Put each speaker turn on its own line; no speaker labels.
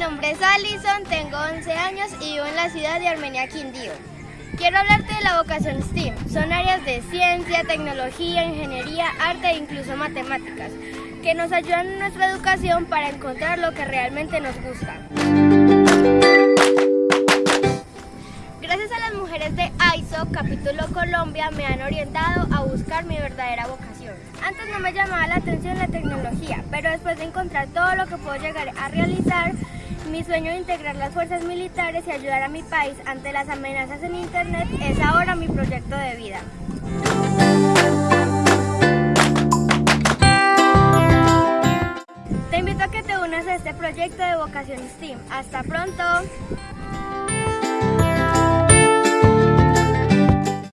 nombre es Alison, tengo 11 años y vivo en la ciudad de Armenia, Quindío. Quiero hablarte de la vocación STEAM. Son áreas de ciencia, tecnología, ingeniería, arte e incluso matemáticas, que nos ayudan en nuestra educación para encontrar lo que realmente nos gusta. Gracias a las mujeres de AISO, capítulo Colombia, me han orientado a buscar mi verdadera vocación. Antes no me llamaba la atención la tecnología, pero después de encontrar todo lo que puedo llegar a realizar, mi sueño de integrar las fuerzas militares y ayudar a mi país ante las amenazas en Internet es ahora mi proyecto de vida. Te invito a que te unas a este proyecto de vocación STEAM. ¡Hasta pronto!